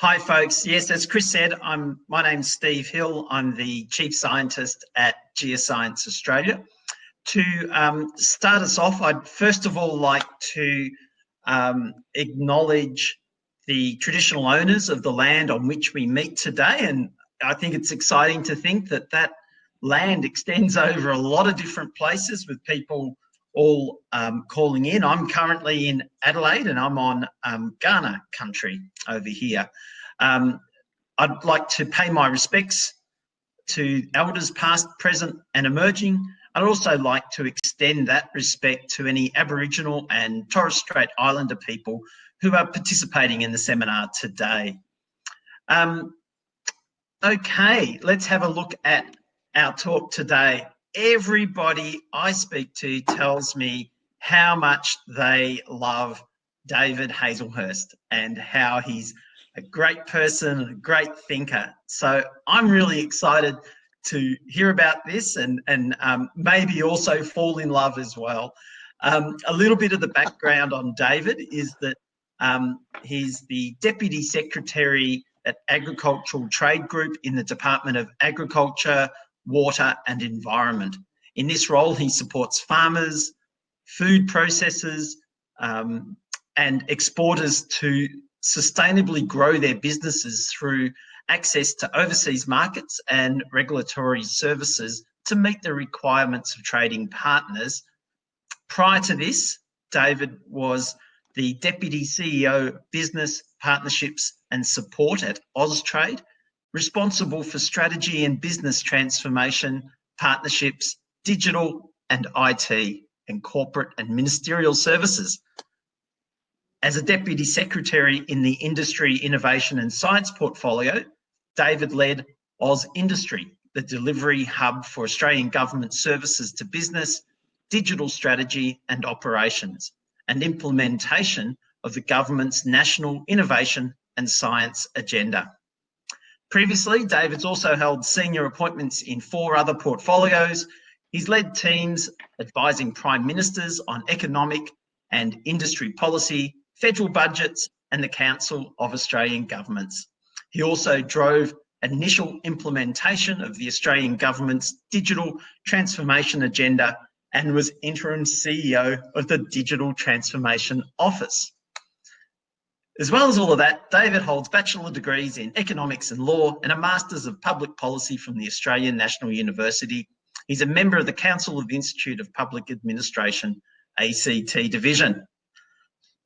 Hi, folks. Yes, as Chris said, I'm. my name's Steve Hill. I'm the Chief Scientist at Geoscience Australia. To um, start us off, I'd first of all like to um, acknowledge the traditional owners of the land on which we meet today. And I think it's exciting to think that that land extends over a lot of different places with people all um, calling in. I'm currently in Adelaide and I'm on um, Kaurna country over here. Um, I'd like to pay my respects to elders past, present and emerging. I'd also like to extend that respect to any Aboriginal and Torres Strait Islander people who are participating in the seminar today. Um, okay, let's have a look at our talk today everybody I speak to tells me how much they love David Hazlehurst and how he's a great person, a great thinker. So I'm really excited to hear about this and, and um, maybe also fall in love as well. Um, a little bit of the background on David is that um, he's the Deputy Secretary at Agricultural Trade Group in the Department of Agriculture, water and environment. In this role, he supports farmers, food processors, um, and exporters to sustainably grow their businesses through access to overseas markets and regulatory services to meet the requirements of trading partners. Prior to this, David was the Deputy CEO Business, Partnerships and Support at Austrade, responsible for strategy and business transformation, partnerships, digital and IT, and corporate and ministerial services. As a Deputy Secretary in the Industry, Innovation and Science portfolio, David led AusIndustry, the delivery hub for Australian government services to business, digital strategy and operations, and implementation of the government's National Innovation and Science Agenda. Previously, David's also held senior appointments in four other portfolios. He's led teams advising prime ministers on economic and industry policy, federal budgets, and the Council of Australian Governments. He also drove initial implementation of the Australian Government's digital transformation agenda and was interim CEO of the Digital Transformation Office. As well as all of that, David holds bachelor degrees in economics and law and a master's of public policy from the Australian National University. He's a member of the Council of the Institute of Public Administration, ACT division.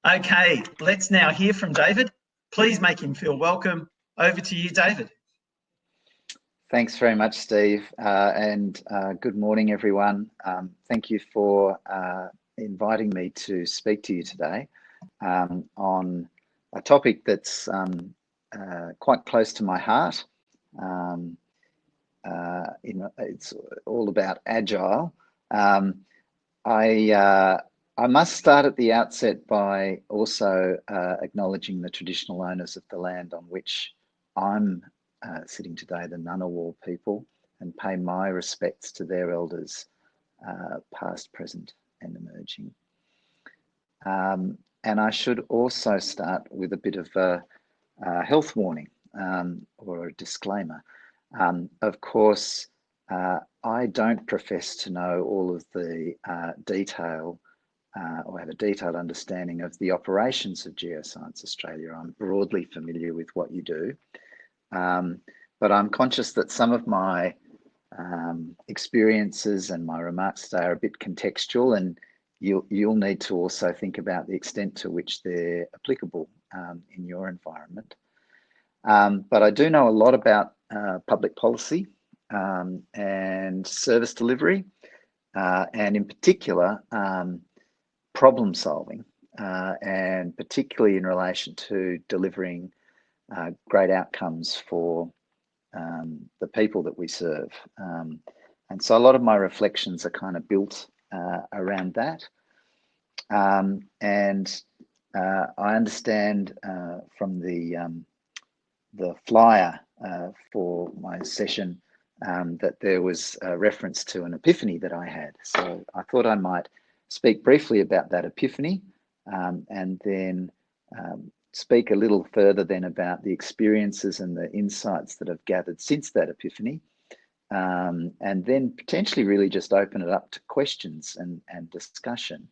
Okay, let's now hear from David. Please make him feel welcome. Over to you, David. Thanks very much, Steve, uh, and uh, good morning, everyone. Um, thank you for uh, inviting me to speak to you today um, on a topic that's um, uh, quite close to my heart. Um, uh, it's all about agile. Um, I uh, I must start at the outset by also uh, acknowledging the traditional owners of the land on which I'm uh, sitting today, the Ngunnawal people, and pay my respects to their elders, uh, past, present, and emerging. Um, and I should also start with a bit of a, a health warning um, or a disclaimer. Um, of course, uh, I don't profess to know all of the uh, detail uh, or have a detailed understanding of the operations of Geoscience Australia. I'm broadly familiar with what you do, um, but I'm conscious that some of my um, experiences and my remarks today are a bit contextual and you'll, you'll need to also think about the extent to which they're applicable um, in your environment. Um, but I do know a lot about uh, public policy um, and service delivery, uh, and in particular, um, problem solving, uh, and particularly in relation to delivering uh, great outcomes for um, the people that we serve. Um, and so a lot of my reflections are kind of built uh, around that. Um, and uh, I understand uh, from the um, the flyer uh, for my session um, that there was a reference to an epiphany that I had. So I thought I might speak briefly about that epiphany um, and then um, speak a little further then about the experiences and the insights that I've gathered since that epiphany, um, and then potentially really just open it up to questions and, and discussion,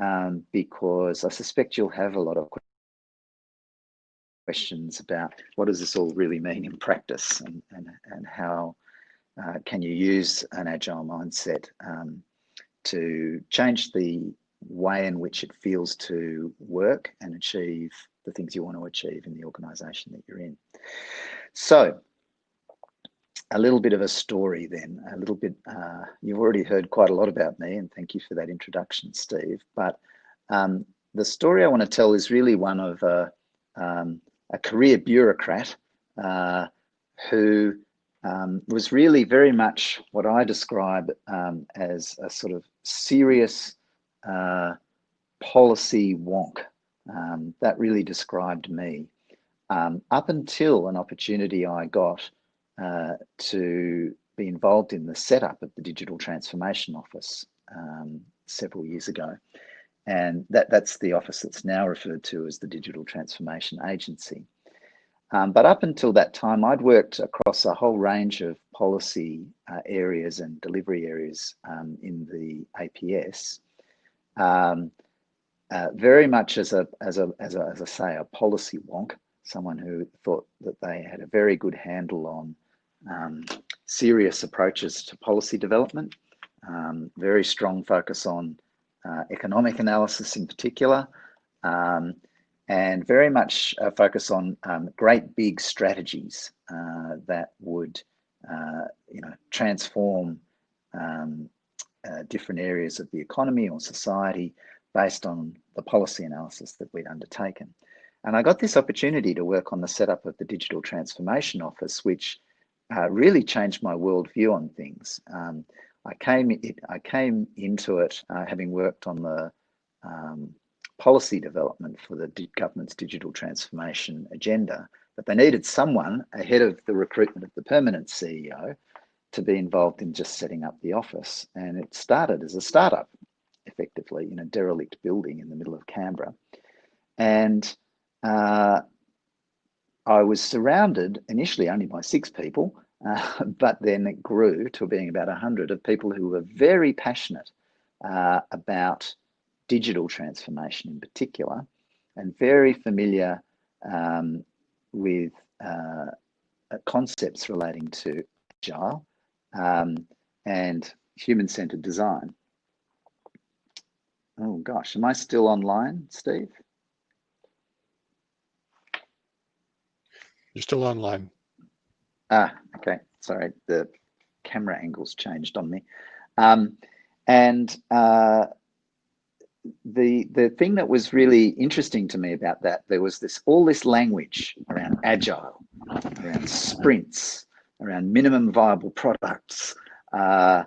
um, because I suspect you'll have a lot of questions about what does this all really mean in practice and, and, and how uh, can you use an agile mindset um, to change the way in which it feels to work and achieve the things you want to achieve in the organization that you're in. So a little bit of a story then, a little bit, uh, you've already heard quite a lot about me and thank you for that introduction, Steve. But um, the story I want to tell is really one of a, um, a career bureaucrat uh, who um, was really very much what I describe um, as a sort of serious uh, policy wonk. Um, that really described me. Um, up until an opportunity I got uh, to be involved in the setup of the Digital Transformation Office um, several years ago. And that, that's the office that's now referred to as the Digital Transformation Agency. Um, but up until that time, I'd worked across a whole range of policy uh, areas and delivery areas um, in the APS, um, uh, very much as a, as a, as a, as I say, a policy wonk, someone who thought that they had a very good handle on um, serious approaches to policy development, um, very strong focus on uh, economic analysis in particular, um, and very much a focus on um, great big strategies uh, that would, uh, you know, transform um, uh, different areas of the economy or society based on the policy analysis that we'd undertaken. And I got this opportunity to work on the setup of the Digital Transformation Office, which uh, really changed my worldview on things. Um, I came I came into it uh, having worked on the um, policy development for the government's digital transformation agenda, but they needed someone ahead of the recruitment of the permanent CEO to be involved in just setting up the office. And it started as a startup, effectively, in a derelict building in the middle of Canberra. And uh, I was surrounded initially only by six people, uh, but then it grew to being about 100 of people who were very passionate uh, about digital transformation in particular, and very familiar um, with uh, concepts relating to agile um, and human-centered design. Oh gosh, am I still online, Steve? You're still online. Ah, okay. Sorry, the camera angles changed on me. Um, and uh, the the thing that was really interesting to me about that there was this all this language around agile around sprints around minimum viable products uh,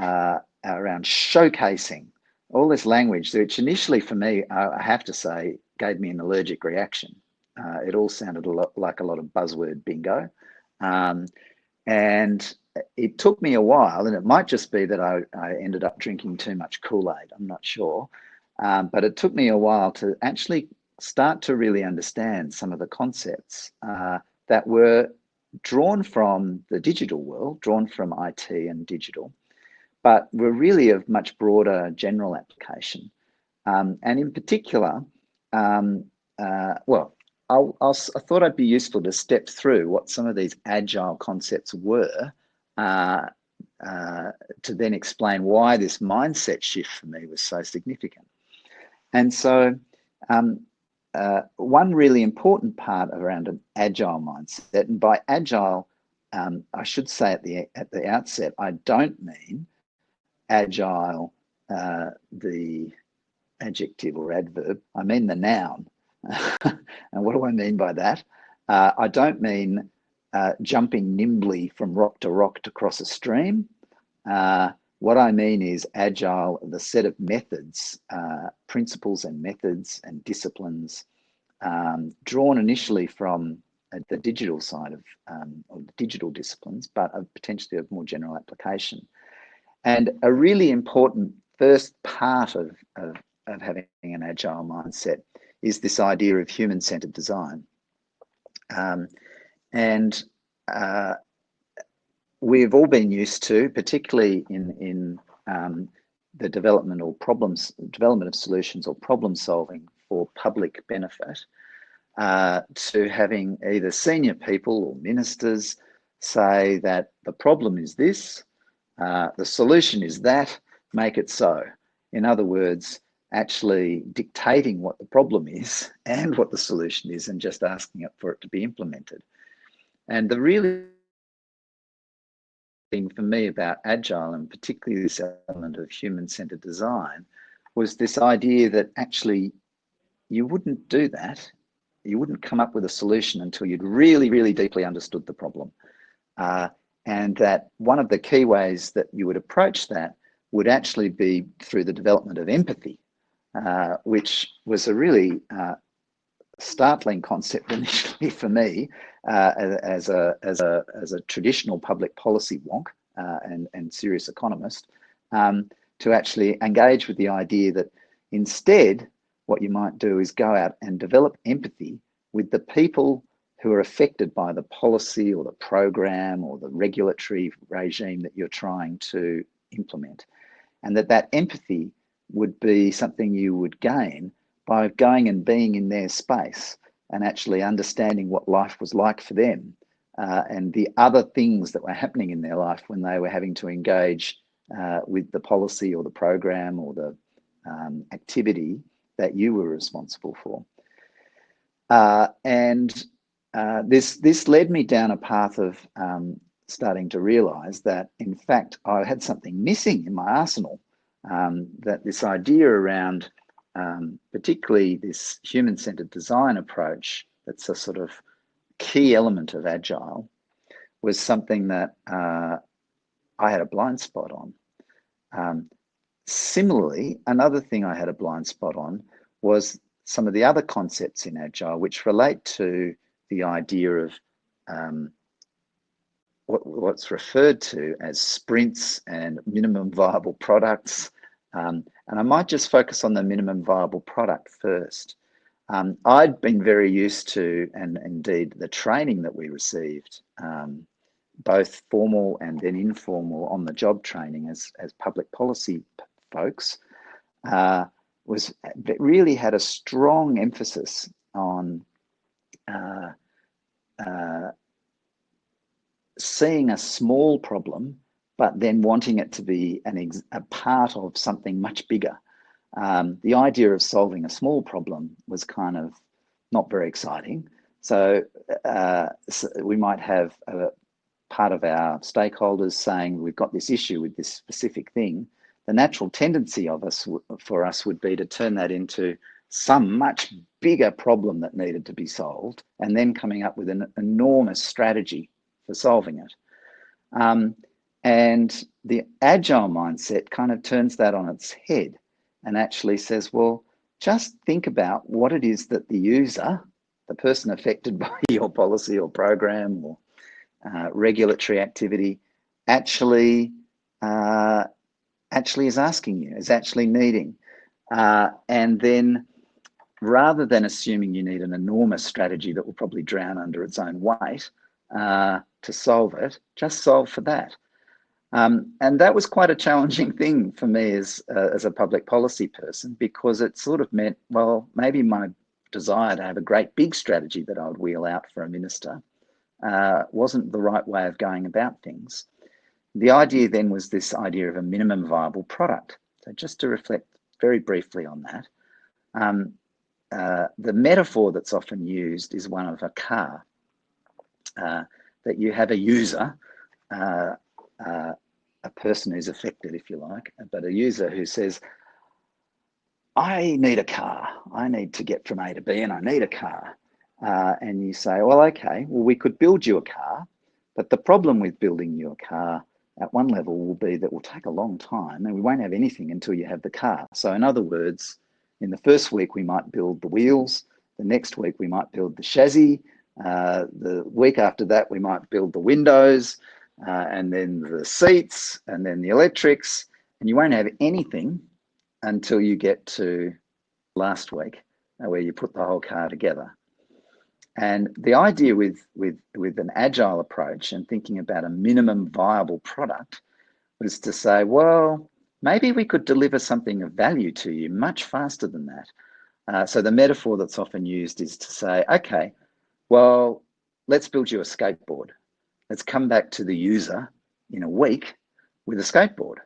uh, around showcasing all this language which initially for me i have to say gave me an allergic reaction uh, it all sounded a lot like a lot of buzzword bingo um, and it took me a while and it might just be that I, I ended up drinking too much kool-aid i'm not sure um, but it took me a while to actually start to really understand some of the concepts uh, that were drawn from the digital world, drawn from IT and digital, but were really of much broader general application. Um, and in particular, um, uh, well, I'll, I'll, i thought I'd be useful to step through what some of these agile concepts were uh, uh, to then explain why this mindset shift for me was so significant. And so um, uh, one really important part around an agile mindset, and by agile, um, I should say at the at the outset, I don't mean agile, uh, the adjective or adverb. I mean the noun. and what do I mean by that? Uh, I don't mean uh, jumping nimbly from rock to rock to cross a stream. Uh, what I mean is agile, the set of methods, uh, principles and methods and disciplines um, drawn initially from uh, the digital side of, um, of digital disciplines, but of potentially of more general application. And a really important first part of, of, of having an agile mindset is this idea of human-centered design. Um, and uh, we've all been used to, particularly in, in um, the development or problems, development of solutions or problem solving for public benefit, uh, to having either senior people or ministers say that the problem is this, uh, the solution is that, make it so. In other words, actually dictating what the problem is and what the solution is and just asking it for it to be implemented. And the really thing for me about agile and particularly this element of human-centered design was this idea that actually you wouldn't do that. You wouldn't come up with a solution until you'd really, really deeply understood the problem. Uh, and that one of the key ways that you would approach that would actually be through the development of empathy, uh, which was a really uh, startling concept initially for me uh, as, a, as, a, as a traditional public policy wonk uh, and, and serious economist, um, to actually engage with the idea that instead, what you might do is go out and develop empathy with the people who are affected by the policy or the program or the regulatory regime that you're trying to implement. And that that empathy would be something you would gain by going and being in their space and actually understanding what life was like for them uh, and the other things that were happening in their life when they were having to engage uh, with the policy or the program or the um, activity that you were responsible for. Uh, and uh, this, this led me down a path of um, starting to realize that, in fact, I had something missing in my arsenal, um, that this idea around um, particularly this human-centered design approach that's a sort of key element of agile was something that uh, I had a blind spot on. Um, similarly, another thing I had a blind spot on was some of the other concepts in agile which relate to the idea of um, what, what's referred to as sprints and minimum viable products. Um, and I might just focus on the minimum viable product first. Um, I'd been very used to, and indeed the training that we received, um, both formal and then informal on the job training as, as public policy folks, uh, was really had a strong emphasis on uh, uh, seeing a small problem, but then wanting it to be an a part of something much bigger. Um, the idea of solving a small problem was kind of not very exciting. So, uh, so we might have a part of our stakeholders saying we've got this issue with this specific thing. The natural tendency of us for us would be to turn that into some much bigger problem that needed to be solved, and then coming up with an enormous strategy for solving it. Um, and the agile mindset kind of turns that on its head and actually says, well, just think about what it is that the user, the person affected by your policy or program or uh, regulatory activity, actually uh, actually is asking you, is actually needing. Uh, and then rather than assuming you need an enormous strategy that will probably drown under its own weight uh, to solve it, just solve for that. Um, and that was quite a challenging thing for me as, uh, as a public policy person because it sort of meant, well, maybe my desire to have a great big strategy that I would wheel out for a minister uh, wasn't the right way of going about things. The idea then was this idea of a minimum viable product. So just to reflect very briefly on that, um, uh, the metaphor that's often used is one of a car, uh, that you have a user uh, uh, a person who's affected, if you like, but a user who says, I need a car. I need to get from A to B and I need a car. Uh, and you say, well, okay, well, we could build you a car. But the problem with building you a car at one level will be that will take a long time and we won't have anything until you have the car. So in other words, in the first week, we might build the wheels. The next week, we might build the chassis. Uh, the week after that, we might build the windows uh, and then the seats and then the electrics and you won't have anything until you get to last week where you put the whole car together. And the idea with, with, with an agile approach and thinking about a minimum viable product was to say, well, maybe we could deliver something of value to you much faster than that. Uh, so the metaphor that's often used is to say, okay, well, let's build you a skateboard. Let's come back to the user in a week with a skateboard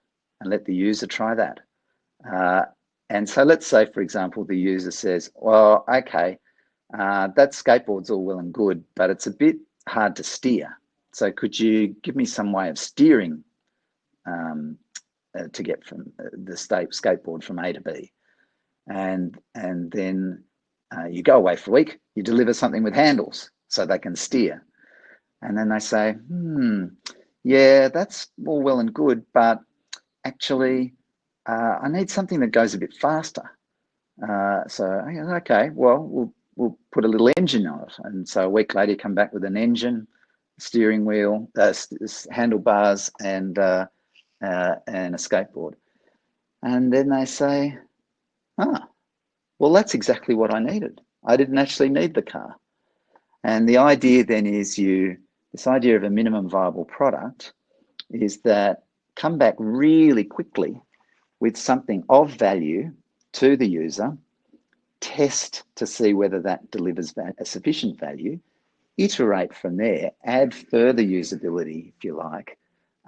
and let the user try that. Uh, and so let's say, for example, the user says, well, okay, uh, that skateboard's all well and good, but it's a bit hard to steer. So could you give me some way of steering um, uh, to get from uh, the state skateboard from A to B? And, and then uh, you go away for a week, you deliver something with handles so they can steer. And then they say, hmm, yeah, that's all well and good, but actually, uh, I need something that goes a bit faster. Uh, so, okay, well, we'll we'll put a little engine on it. And so a week later, you come back with an engine, steering wheel, uh, handlebars, and uh, uh, and a skateboard. And then they say, ah, well, that's exactly what I needed. I didn't actually need the car. And the idea then is you, this idea of a minimum viable product is that come back really quickly with something of value to the user test to see whether that delivers a sufficient value, iterate from there, add further usability, if you like.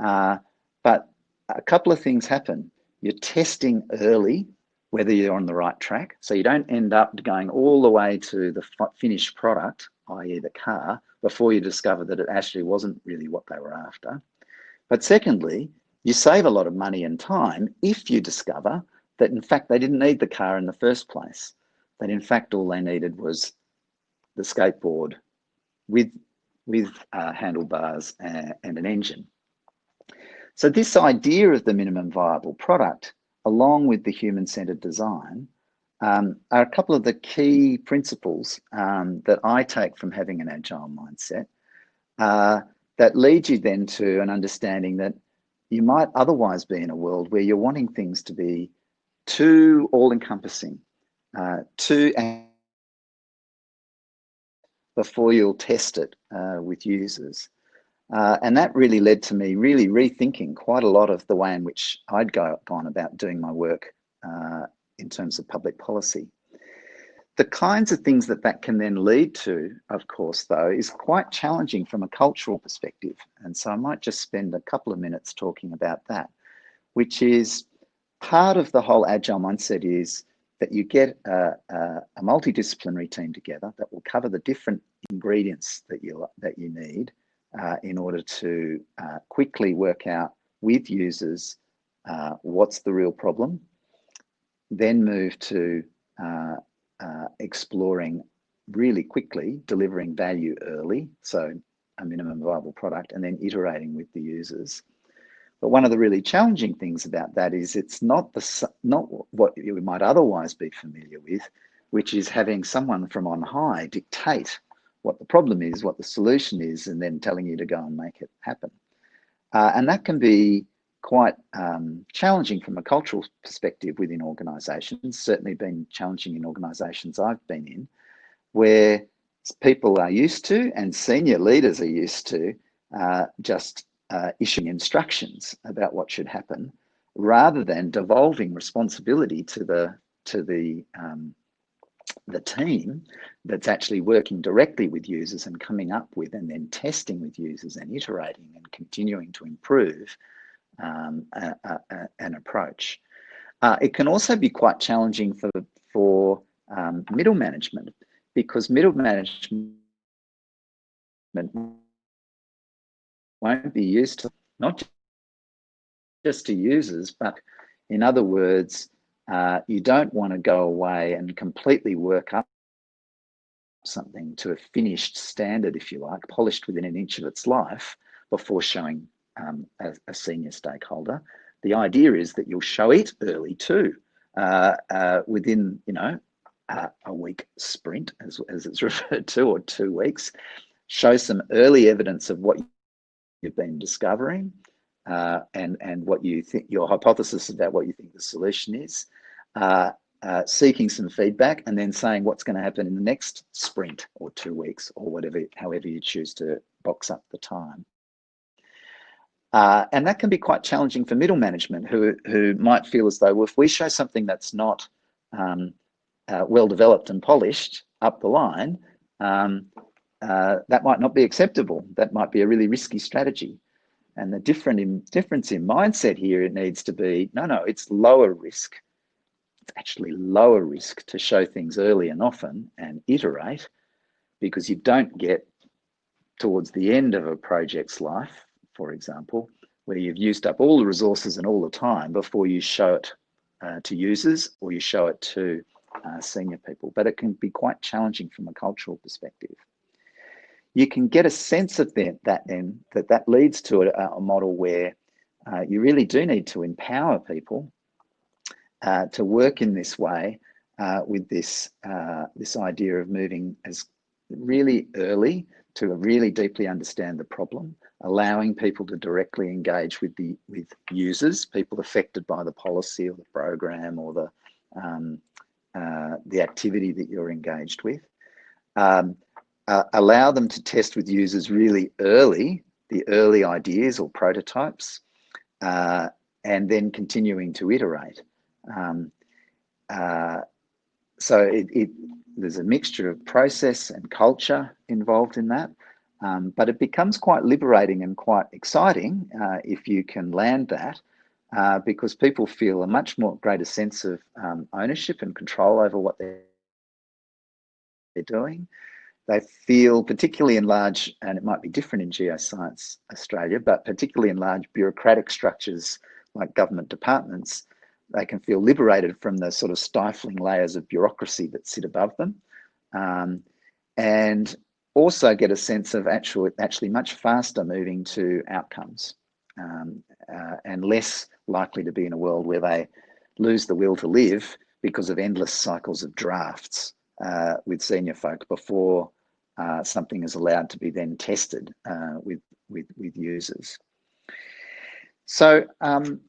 Uh, but a couple of things happen. You're testing early whether you're on the right track. So you don't end up going all the way to the finished product, i.e. the car, before you discover that it actually wasn't really what they were after. But secondly, you save a lot of money and time if you discover that in fact they didn't need the car in the first place that in fact all they needed was the skateboard with, with uh, handlebars and, and an engine. So this idea of the minimum viable product, along with the human-centered design, um, are a couple of the key principles um, that I take from having an agile mindset uh, that lead you then to an understanding that you might otherwise be in a world where you're wanting things to be too all-encompassing, uh, to before you'll test it uh, with users. Uh, and that really led to me really rethinking quite a lot of the way in which I'd go, gone about doing my work uh, in terms of public policy. The kinds of things that that can then lead to, of course, though, is quite challenging from a cultural perspective. And so I might just spend a couple of minutes talking about that, which is part of the whole agile mindset is that you get a, a, a, multidisciplinary team together that will cover the different ingredients that you that you need uh, in order to uh, quickly work out with users uh, what's the real problem, then move to uh, uh, exploring really quickly, delivering value early, so a minimum viable product, and then iterating with the users. But one of the really challenging things about that is it's not the not what you might otherwise be familiar with, which is having someone from on high dictate what the problem is, what the solution is, and then telling you to go and make it happen. Uh, and that can be quite um, challenging from a cultural perspective within organisations. Certainly been challenging in organisations I've been in, where people are used to and senior leaders are used to uh, just uh, issuing instructions about what should happen rather than devolving responsibility to the to the um, the team that's actually working directly with users and coming up with and then testing with users and iterating and continuing to improve um, a, a, an approach. Uh, it can also be quite challenging for, for um, middle management because middle management won't be used to not just to users, but in other words, uh, you don't want to go away and completely work up something to a finished standard, if you like, polished within an inch of its life before showing um, a, a, senior stakeholder. The idea is that you'll show it early too, uh, uh, within, you know, uh, a week sprint, as, as it's referred to, or two weeks, show some early evidence of what you've been discovering uh, and, and what you think, your hypothesis about what you think the solution is. Uh, uh, seeking some feedback and then saying what's going to happen in the next sprint or two weeks or whatever, however you choose to box up the time. Uh, and that can be quite challenging for middle management who, who might feel as though well, if we show something that's not um, uh, well developed and polished up the line, um, uh, that might not be acceptable. That might be a really risky strategy. And the different in, difference in mindset here, it needs to be, no, no, it's lower risk. It's actually lower risk to show things early and often and iterate because you don't get towards the end of a project's life, for example, where you've used up all the resources and all the time before you show it uh, to users or you show it to uh, senior people. But it can be quite challenging from a cultural perspective you can get a sense of that, that then that that leads to a, a model where uh, you really do need to empower people uh, to work in this way uh, with this uh, this idea of moving as really early to really deeply understand the problem, allowing people to directly engage with the with users, people affected by the policy or the program or the um, uh, the activity that you're engaged with. Um, uh, allow them to test with users really early, the early ideas or prototypes, uh, and then continuing to iterate. Um, uh, so it, it, there's a mixture of process and culture involved in that, um, but it becomes quite liberating and quite exciting uh, if you can land that. Uh, because people feel a much more greater sense of um, ownership and control over what they're, they're doing. They feel, particularly in large, and it might be different in Geoscience Australia, but particularly in large bureaucratic structures like government departments, they can feel liberated from the sort of stifling layers of bureaucracy that sit above them. Um, and also get a sense of actual, actually much faster moving to outcomes um, uh, and less likely to be in a world where they lose the will to live because of endless cycles of drafts uh, with senior folk before uh, something is allowed to be then tested uh, with, with, with users. So um,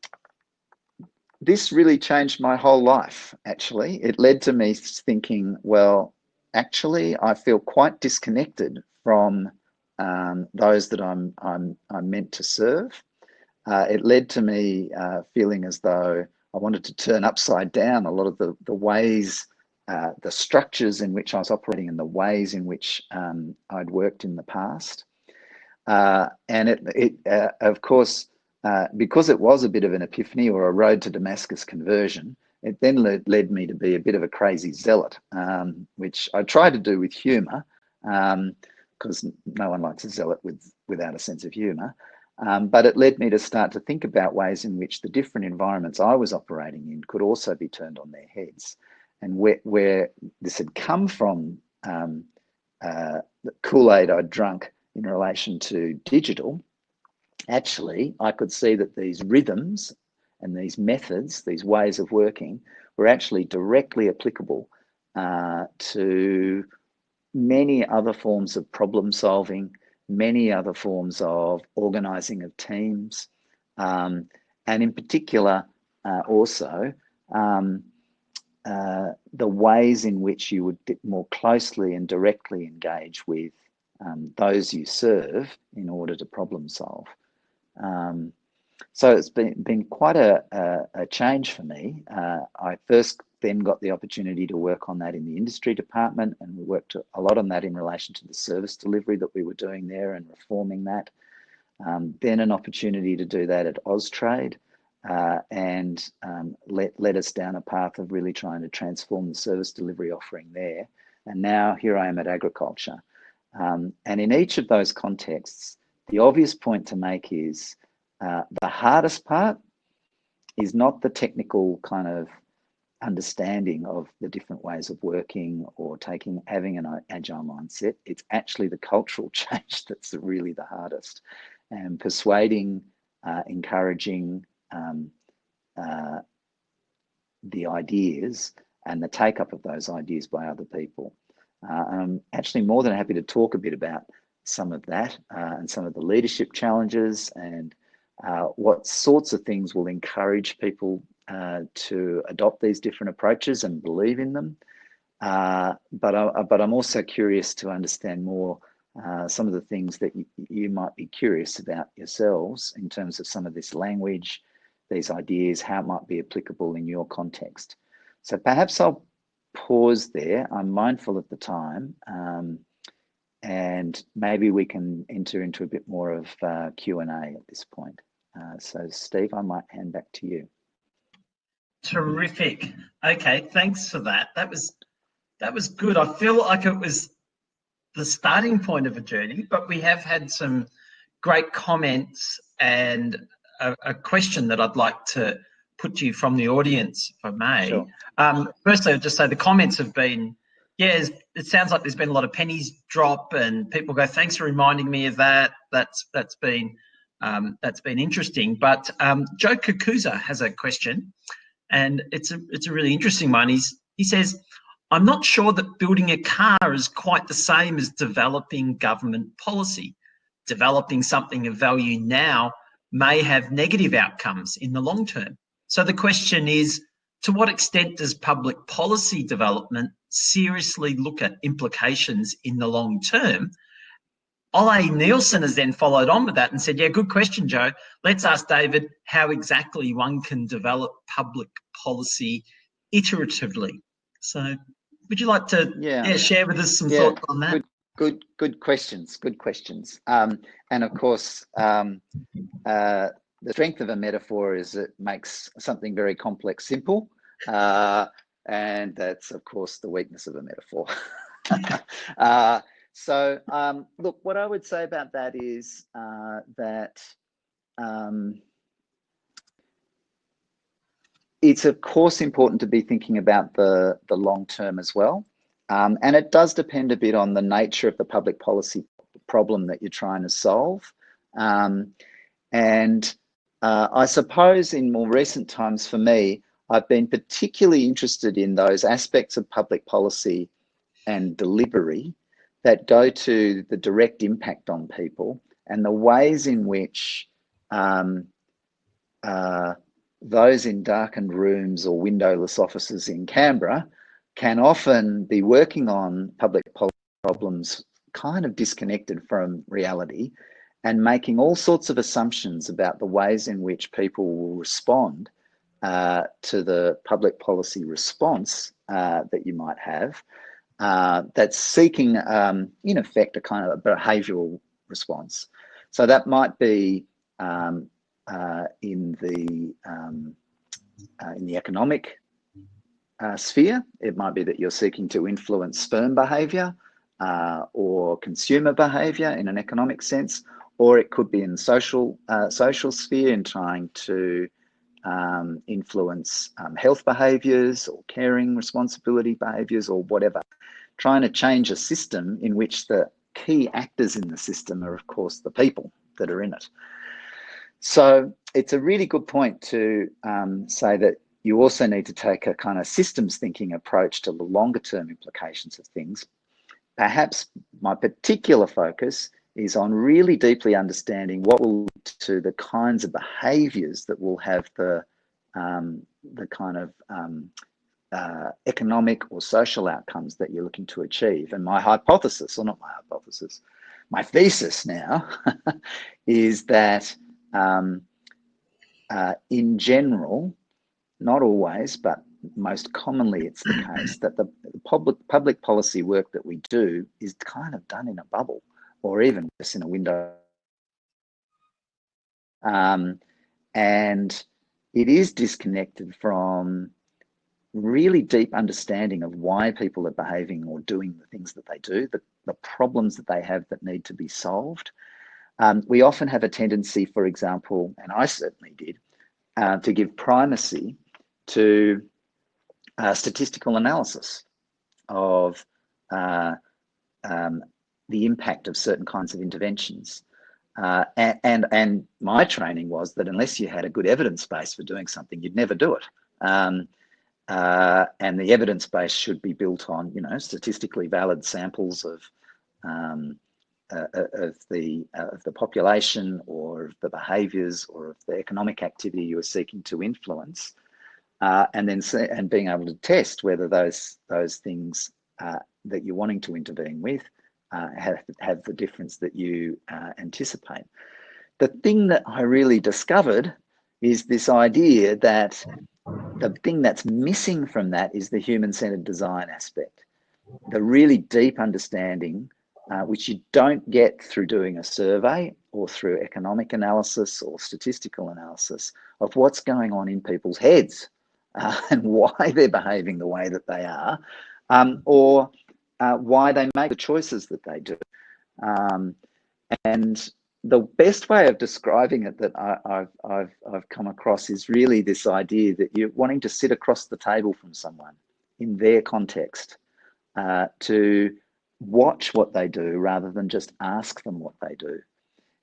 this really changed my whole life, actually. It led to me thinking, well, actually, I feel quite disconnected from um, those that I'm, I'm, I'm meant to serve. Uh, it led to me uh, feeling as though I wanted to turn upside down a lot of the, the ways uh, the structures in which I was operating and the ways in which um, I'd worked in the past. Uh, and it, it uh, of course, uh, because it was a bit of an epiphany or a road to Damascus conversion, it then led, led me to be a bit of a crazy zealot, um, which I try to do with humour, because um, no one likes a zealot with, without a sense of humour. Um, but it led me to start to think about ways in which the different environments I was operating in could also be turned on their heads and where, where this had come from, um, uh, the Kool-Aid I'd drunk in relation to digital, actually, I could see that these rhythms and these methods, these ways of working, were actually directly applicable uh, to many other forms of problem solving, many other forms of organizing of teams, um, and in particular, uh, also, um, uh, the ways in which you would more closely and directly engage with um, those you serve in order to problem solve. Um, so it's been, been quite a, a, a change for me. Uh, I first then got the opportunity to work on that in the industry department and we worked a lot on that in relation to the service delivery that we were doing there and reforming that. Um, then an opportunity to do that at Austrade uh, and um, led, led us down a path of really trying to transform the service delivery offering there. And now here I am at agriculture. Um, and in each of those contexts, the obvious point to make is uh, the hardest part is not the technical kind of understanding of the different ways of working or taking having an agile mindset it's actually the cultural change that's really the hardest and persuading uh, encouraging um, uh, the ideas and the take up of those ideas by other people. Uh, I'm actually more than happy to talk a bit about some of that uh, and some of the leadership challenges and uh, what sorts of things will encourage people uh, to adopt these different approaches and believe in them. Uh, but, I, but I'm also curious to understand more uh, some of the things that you, you, might be curious about yourselves in terms of some of this language, these ideas, how it might be applicable in your context. So perhaps I'll pause there. I'm mindful of the time um, and maybe we can enter into a bit more of uh, Q&A at this point. Uh, so Steve, I might hand back to you. Terrific. Okay, thanks for that. That was that was good. I feel like it was the starting point of a journey, but we have had some great comments and a, a question that I'd like to put to you from the audience, if I may. Sure. Um, firstly, I'll just say the comments have been, yeah, it sounds like there's been a lot of pennies drop and people go, thanks for reminding me of that. That's That's been um, that's been interesting. But um, Joe Kakuza has a question and it's a, it's a really interesting one. He's, he says, I'm not sure that building a car is quite the same as developing government policy. Developing something of value now may have negative outcomes in the long term. So the question is, to what extent does public policy development seriously look at implications in the long term? Ole Nielsen has then followed on with that and said, yeah, good question, Joe. Let's ask David how exactly one can develop public policy iteratively. So would you like to yeah. yeah share with us some yeah, thoughts on that? Good, good, good questions, good questions. Um, and of course, um, uh, the strength of a metaphor is it makes something very complex simple. Uh, and that's, of course, the weakness of a metaphor. uh, so, um, look, what I would say about that is uh, that um, it's of course important to be thinking about the, the long term as well. Um, and it does depend a bit on the nature of the public policy problem that you're trying to solve. Um, and uh, I suppose in more recent times for me, I've been particularly interested in those aspects of public policy and delivery that go to the direct impact on people and the ways in which um, uh, those in darkened rooms or windowless offices in Canberra can often be working on public problems kind of disconnected from reality and making all sorts of assumptions about the ways in which people will respond uh, to the public policy response uh, that you might have uh, that's seeking, um, in effect, a kind of a behavioural response. So that might be um, uh, in the um, uh, in the economic uh, sphere. It might be that you're seeking to influence sperm behaviour uh, or consumer behaviour in an economic sense, or it could be in social uh, social sphere in trying to um, influence um, health behaviours or caring responsibility behaviours or whatever trying to change a system in which the key actors in the system are, of course, the people that are in it. So it's a really good point to um, say that you also need to take a kind of systems thinking approach to the longer term implications of things. Perhaps my particular focus is on really deeply understanding what will lead to the kinds of behaviors that will have the um, the kind of um, uh, economic or social outcomes that you're looking to achieve. And my hypothesis, or not my hypothesis, my thesis now is that um, uh, in general, not always, but most commonly it's the case that the, public public policy work that we do is kind of done in a bubble or even just in a window. Um, and it is disconnected from really deep understanding of why people are behaving or doing the things that they do, the, the problems that they have that need to be solved. Um, we often have a tendency, for example, and I certainly did, uh, to give primacy to uh, statistical analysis of uh, um, the impact of certain kinds of interventions. Uh, and, and, and my training was that unless you had a good evidence base for doing something, you'd never do it. Um, uh, and the evidence base should be built on, you know, statistically valid samples of um, uh, uh of the uh, of the population or of the behaviours or of the economic activity you are seeking to influence. Uh, and then see, and being able to test whether those those things uh, that you're wanting to intervene with uh, have have the difference that you uh, anticipate. The thing that I really discovered is this idea that the thing that's missing from that is the human-centered design aspect, the really deep understanding, uh, which you don't get through doing a survey or through economic analysis or statistical analysis of what's going on in people's heads uh, and why they're behaving the way that they are, um, or uh, why they make the choices that they do. Um, and the best way of describing it that I, have I've, come across is really this idea that you're wanting to sit across the table from someone in their context uh, to watch what they do rather than just ask them what they do.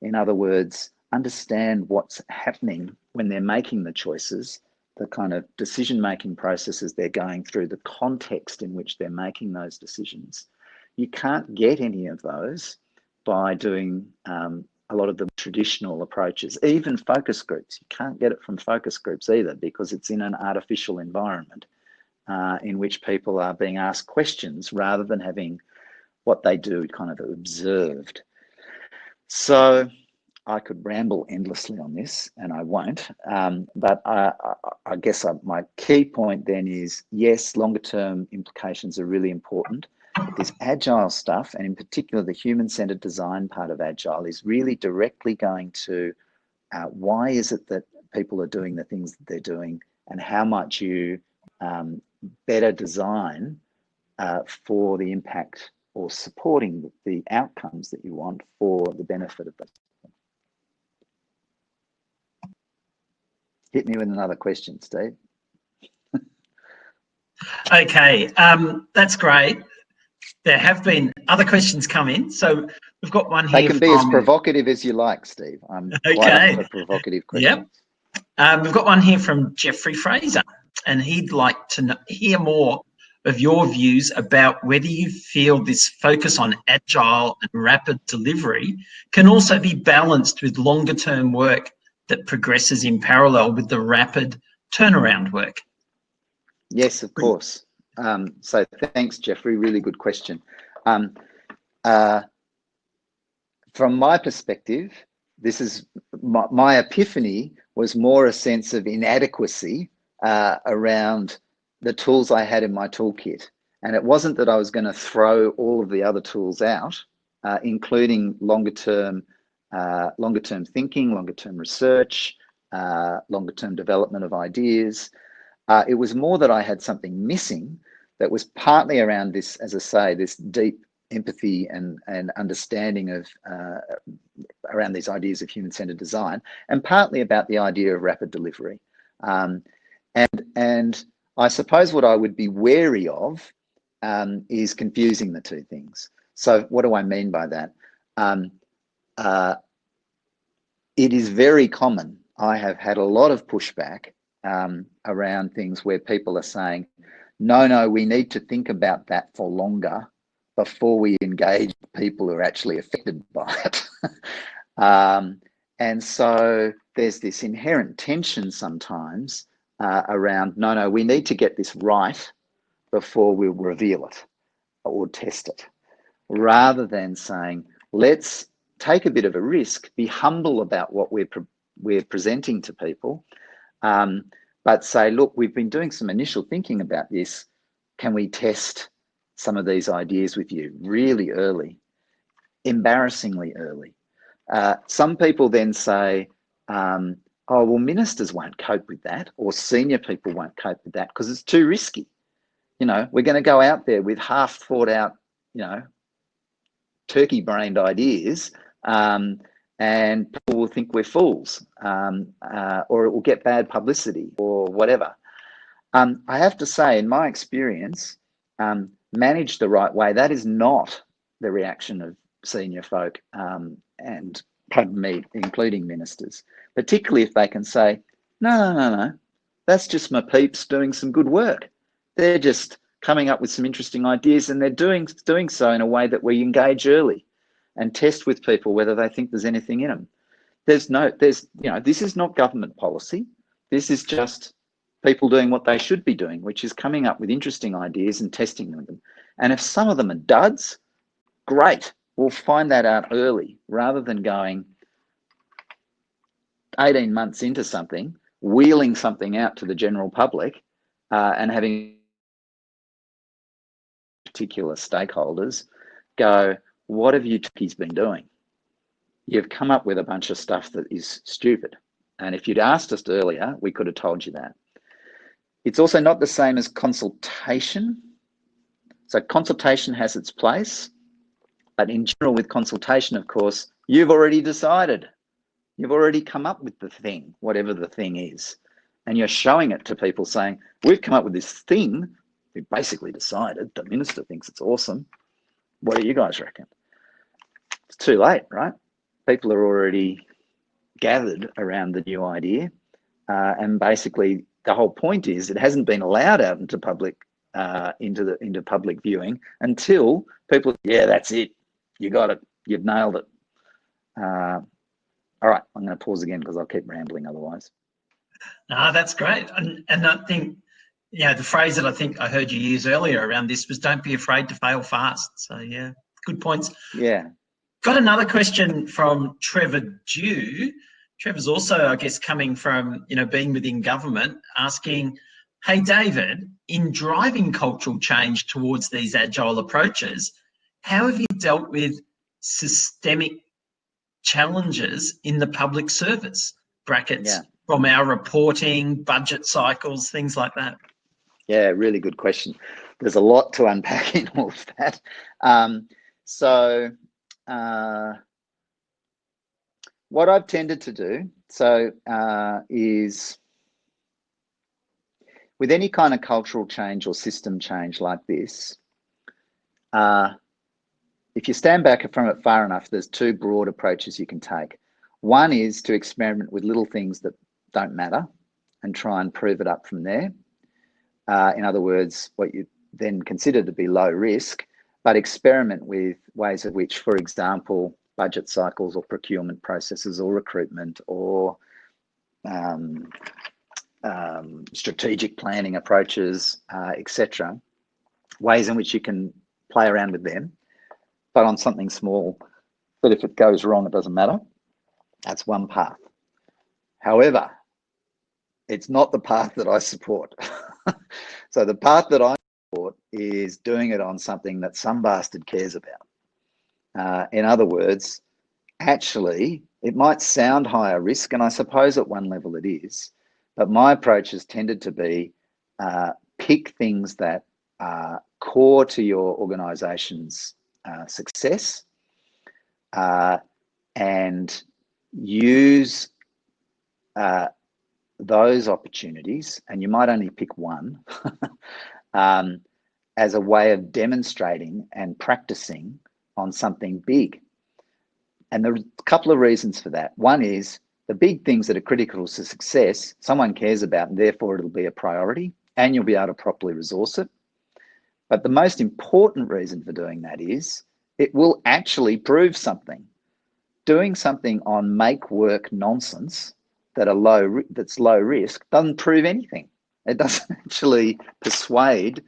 In other words, understand what's happening when they're making the choices, the kind of decision making processes they're going through, the context in which they're making those decisions. You can't get any of those by doing um, a lot of the traditional approaches, even focus groups. You can't get it from focus groups either because it's in an artificial environment uh, in which people are being asked questions rather than having what they do kind of observed. So I could ramble endlessly on this and I won't, um, but I, I, I guess I, my key point then is yes, longer term implications are really important this agile stuff, and in particular the human-centered design part of agile, is really directly going to uh, why is it that people are doing the things that they're doing, and how much you um, better design uh, for the impact or supporting the outcomes that you want for the benefit of them. Hit me with another question, Steve. okay, um, that's great there have been other questions come in. So we've got one here. They can be from... as provocative as you like, Steve. I'm okay. quite a provocative question. Yep. Um, we've got one here from Jeffrey Fraser, and he'd like to know, hear more of your views about whether you feel this focus on agile and rapid delivery can also be balanced with longer term work that progresses in parallel with the rapid turnaround work. Yes, of course. Um, so thanks, Jeffrey. Really good question. Um, uh, from my perspective, this is my, my, epiphany was more a sense of inadequacy uh, around the tools I had in my toolkit. And it wasn't that I was going to throw all of the other tools out, uh, including longer term, uh, longer term thinking, longer term research, uh, longer term development of ideas, uh, it was more that I had something missing that was partly around this, as I say, this deep empathy and, and understanding of uh, around these ideas of human-centered design, and partly about the idea of rapid delivery. Um, and, and I suppose what I would be wary of um, is confusing the two things. So what do I mean by that? Um, uh, it is very common. I have had a lot of pushback um, around things where people are saying, no, no, we need to think about that for longer before we engage people who are actually affected by it. um, and so there's this inherent tension sometimes uh, around, no, no, we need to get this right before we reveal it or test it, rather than saying, let's take a bit of a risk, be humble about what we're, pre we're presenting to people, um, but say, look, we've been doing some initial thinking about this. Can we test some of these ideas with you really early, embarrassingly early? Uh, some people then say, um, oh, well, ministers won't cope with that, or senior people won't cope with that because it's too risky. You know, we're going to go out there with half thought out, you know, turkey brained ideas um, and people will think we're fools um, uh, or it will get bad publicity or whatever. Um, I have to say, in my experience, um, managed the right way, that is not the reaction of senior folk um, and, pardon me, including ministers, particularly if they can say, no, no, no, no, that's just my peeps doing some good work. They're just coming up with some interesting ideas and they're doing, doing so in a way that we engage early and test with people whether they think there's anything in them. There's no, there's, you know, this is not government policy. This is just people doing what they should be doing, which is coming up with interesting ideas and testing them. And if some of them are duds, great. We'll find that out early rather than going 18 months into something, wheeling something out to the general public uh, and having particular stakeholders go, what have you he's been doing? You've come up with a bunch of stuff that is stupid. And if you'd asked us earlier, we could have told you that. It's also not the same as consultation. So consultation has its place, but in general with consultation, of course, you've already decided. You've already come up with the thing, whatever the thing is. And you're showing it to people saying, we've come up with this thing. We basically decided, the minister thinks it's awesome. What do you guys reckon? It's too late, right? People are already gathered around the new idea. Uh, and basically the whole point is it hasn't been allowed out into public uh, into the into public viewing until people yeah that's it. You got it. You've nailed it. Uh, all right. I'm going to pause again because i'll keep rambling otherwise. No that's great. And, and i think yeah the phrase that i think i heard you use earlier around this was don't be afraid to fail fast. So yeah good points. Yeah got another question from trevor dew Trevor's also, I guess, coming from, you know, being within government, asking, hey, David, in driving cultural change towards these agile approaches, how have you dealt with systemic challenges in the public service? Brackets yeah. from our reporting, budget cycles, things like that. Yeah, really good question. There's a lot to unpack in all of that. Um, so, uh, what I've tended to do, so uh, is with any kind of cultural change or system change like this, uh, if you stand back from it far enough, there's two broad approaches you can take. One is to experiment with little things that don't matter and try and prove it up from there. Uh, in other words, what you then consider to be low risk, but experiment with ways of which, for example, budget cycles or procurement processes or recruitment or um, um, strategic planning approaches, uh, etc. Ways in which you can play around with them, but on something small, but if it goes wrong, it doesn't matter. That's one path. However, it's not the path that I support. so the path that I is doing it on something that some bastard cares about. Uh, in other words, actually, it might sound higher risk, and I suppose at one level it is, but my approach has tended to be uh, pick things that are core to your organization's uh, success uh, and use uh, those opportunities, and you might only pick one, um, as a way of demonstrating and practicing on something big. And there are a couple of reasons for that. One is the big things that are critical to success, someone cares about, and therefore it'll be a priority, and you'll be able to properly resource it. But the most important reason for doing that is it will actually prove something. Doing something on make work nonsense that are low that's low risk doesn't prove anything. It doesn't actually persuade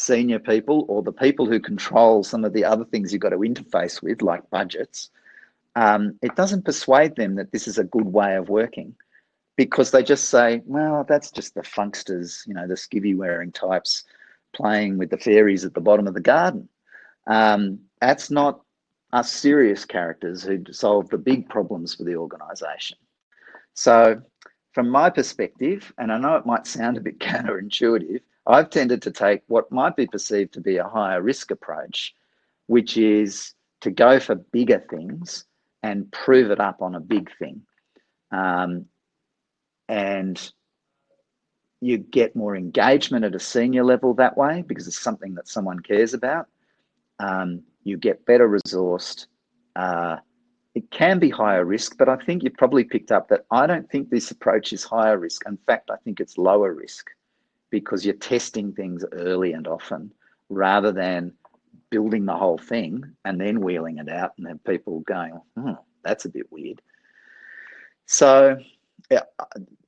senior people or the people who control some of the other things you've got to interface with, like budgets, um, it doesn't persuade them that this is a good way of working because they just say, well, that's just the funksters, you know, the skivvy wearing types playing with the fairies at the bottom of the garden. Um, that's not us serious characters who solve the big problems for the organization. So from my perspective, and I know it might sound a bit counterintuitive, I've tended to take what might be perceived to be a higher risk approach, which is to go for bigger things and prove it up on a big thing. Um, and you get more engagement at a senior level that way because it's something that someone cares about. Um, you get better resourced. Uh, it can be higher risk, but I think you've probably picked up that I don't think this approach is higher risk. In fact, I think it's lower risk because you're testing things early and often rather than building the whole thing and then wheeling it out and then people going, hmm, that's a bit weird. So yeah,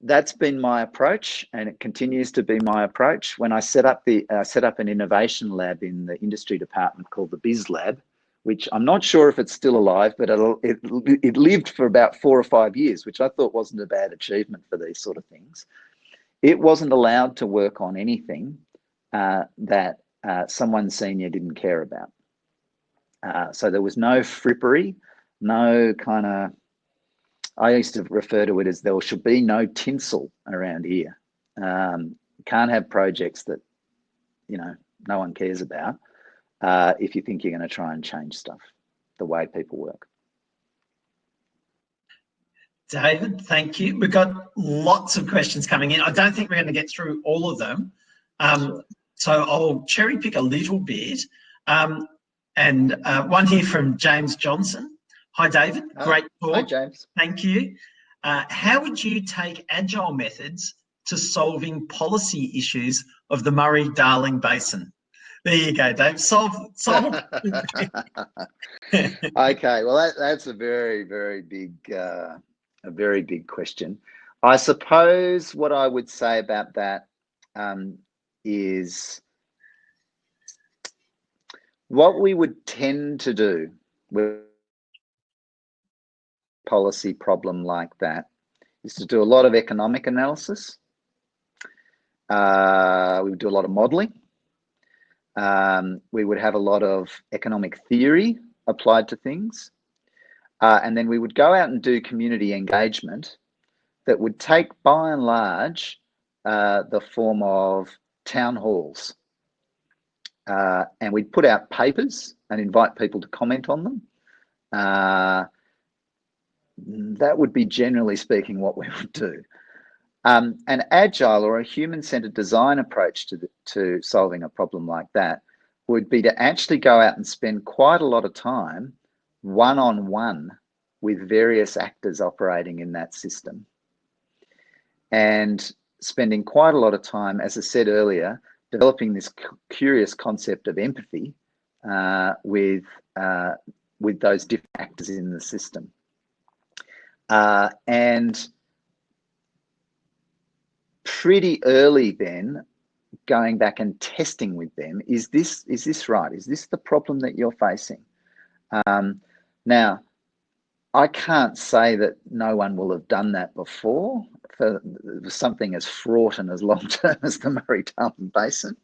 that's been my approach, and it continues to be my approach. When I set up the uh, set up an innovation lab in the industry department called the Biz Lab, which I'm not sure if it's still alive, but it it lived for about four or five years, which I thought wasn't a bad achievement for these sort of things. It wasn't allowed to work on anything uh, that uh, someone senior didn't care about. Uh, so there was no frippery, no kind of I used to refer to it as there should be no tinsel around here. Um, can't have projects that, you know, no one cares about uh, if you think you're going to try and change stuff, the way people work. David, thank you. We've got lots of questions coming in. I don't think we're going to get through all of them. Um. So I'll cherry pick a little bit. Um, and uh, one here from James Johnson. Hi, David. Oh, Great talk. Hi, James. Thank you. Uh, how would you take agile methods to solving policy issues of the Murray-Darling Basin? There you go, Dave. Solve, solve. okay, well, that, that's a very, very big, uh, a very big question. I suppose what I would say about that um, is what we would tend to do with policy problem like that is to do a lot of economic analysis. Uh, we would do a lot of modeling. Um, we would have a lot of economic theory applied to things. Uh, and then we would go out and do community engagement that would take by and large uh, the form of town halls. Uh, and we'd put out papers and invite people to comment on them. Uh, that would be generally speaking what we would do. Um, an agile or a human-centered design approach to, the, to solving a problem like that would be to actually go out and spend quite a lot of time one-on-one with various actors operating in that system. And spending quite a lot of time, as I said earlier, developing this curious concept of empathy uh, with, uh, with those different actors in the system. Uh, and pretty early then, going back and testing with them, is this, is this right? Is this the problem that you're facing? Um, now, I can't say that no one will have done that before for something as fraught and as long term as the Murray-Darling Basin.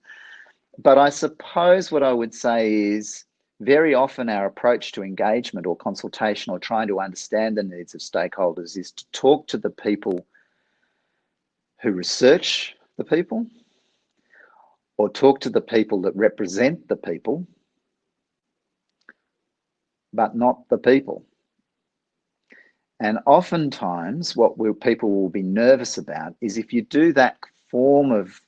But I suppose what I would say is very often our approach to engagement or consultation or trying to understand the needs of stakeholders is to talk to the people who research the people or talk to the people that represent the people, but not the people. And oftentimes what people will be nervous about is if you do that form of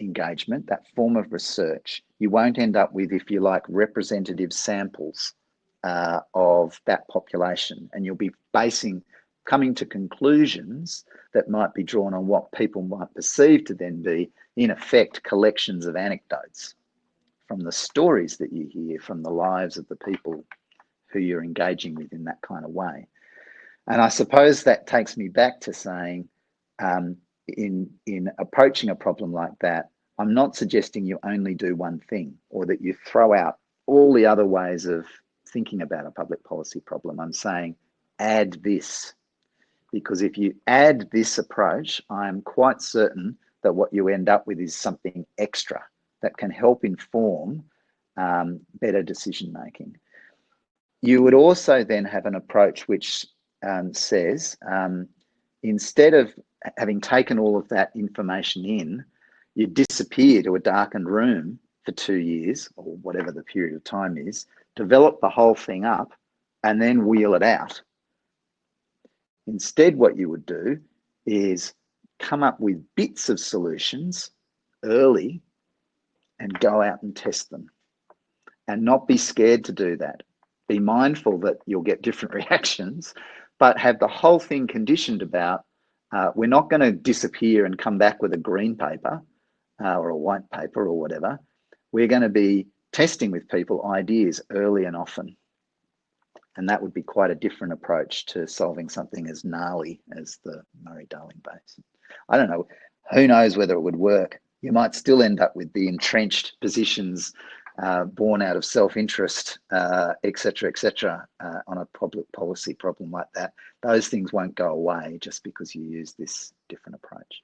engagement, that form of research, you won't end up with, if you like, representative samples uh, of that population. And you'll be basing, coming to conclusions that might be drawn on what people might perceive to then be, in effect, collections of anecdotes from the stories that you hear from the lives of the people who you're engaging with in that kind of way. And I suppose that takes me back to saying, um, in in approaching a problem like that, I'm not suggesting you only do one thing or that you throw out all the other ways of thinking about a public policy problem. I'm saying add this because if you add this approach, I'm quite certain that what you end up with is something extra that can help inform um, better decision making. You would also then have an approach which um, says um, instead of having taken all of that information in, you disappear to a darkened room for two years or whatever the period of time is, develop the whole thing up and then wheel it out. Instead, what you would do is come up with bits of solutions early and go out and test them and not be scared to do that. Be mindful that you'll get different reactions, but have the whole thing conditioned about uh, we're not going to disappear and come back with a green paper uh, or a white paper or whatever, we're going to be testing with people ideas early and often. and that would be quite a different approach to solving something as gnarly as the Murray-Darling Basin. I don't know, who knows whether it would work. You might still end up with the entrenched positions uh, born out of self-interest, uh, et cetera, et cetera, uh, on a public policy problem like that. Those things won't go away just because you use this different approach.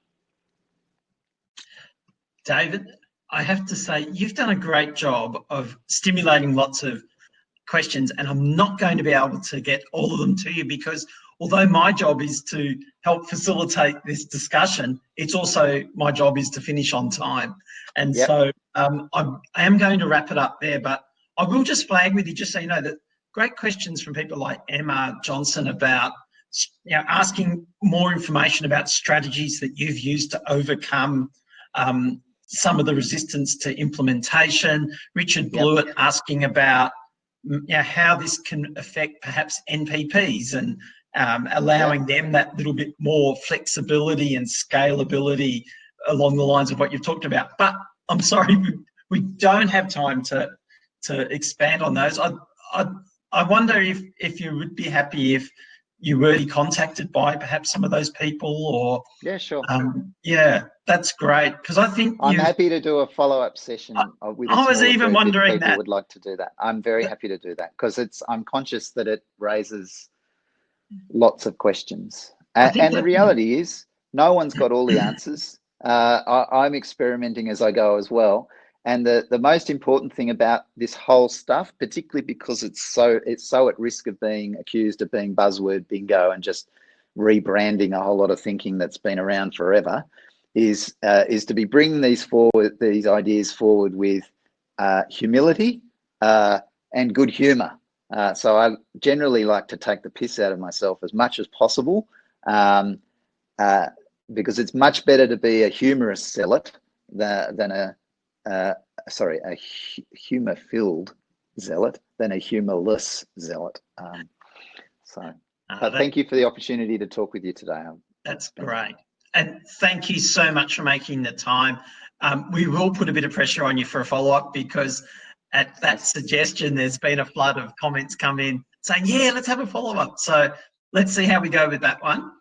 David, I have to say, you've done a great job of stimulating lots of questions and I'm not going to be able to get all of them to you because although my job is to help facilitate this discussion, it's also my job is to finish on time. And yep. so um, I am going to wrap it up there, but I will just flag with you, just so you know that great questions from people like Emma Johnson about you know, asking more information about strategies that you've used to overcome um, some of the resistance to implementation. Richard Blewett yep. asking about you know, how this can affect perhaps NPPs and um, allowing them that little bit more flexibility and scalability along the lines of what you've talked about. But I'm sorry, we, we don't have time to to expand on those. I, I, I wonder if, if you would be happy if you were contacted by perhaps some of those people or yeah sure. um, yeah that's great because i think i'm happy to do a follow-up session I, I was even wondering that. I would like to do that. I'm very happy to do that because it's i'm conscious that it raises lots of questions. And, and the reality is no one's got all the answers uh, I, i'm experimenting as i go as well and the, the most important thing about this whole stuff, particularly because it's so it's so at risk of being accused of being buzzword bingo and just rebranding a whole lot of thinking that's been around forever, is uh, is to be bringing these forward these ideas forward with uh, humility uh, and good humor. Uh, so I generally like to take the piss out of myself as much as possible, um, uh, because it's much better to be a humorous zealot than, than a uh, sorry, a humor-filled zealot than a humorless zealot. Um, so, uh, but that, thank you for the opportunity to talk with you today. That's great. And thank you so much for making the time. Um, we will put a bit of pressure on you for a follow-up because at that suggestion, there's been a flood of comments come in saying, yeah, let's have a follow-up. So let's see how we go with that one.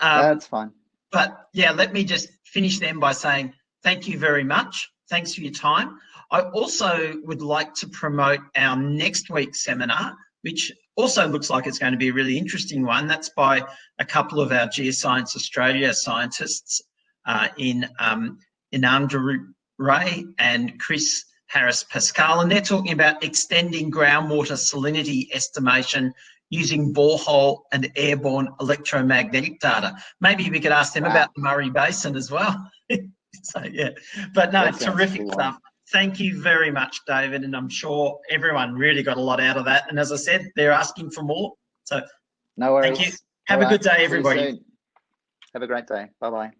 Um, That's fine. But yeah, let me just finish then by saying thank you very much. Thanks for your time. I also would like to promote our next week's seminar, which also looks like it's going to be a really interesting one. That's by a couple of our Geoscience Australia scientists uh, in um, Inandra Ray and Chris Harris Pascal, and they're talking about extending groundwater salinity estimation using borehole and airborne electromagnetic data. Maybe we could ask them wow. about the Murray Basin as well. so yeah, but no, terrific stuff. Thank you very much, David, and I'm sure everyone really got a lot out of that. And as I said, they're asking for more. So no worries. Thank you. Have All a right. good day, everybody. Have a great day. Bye bye.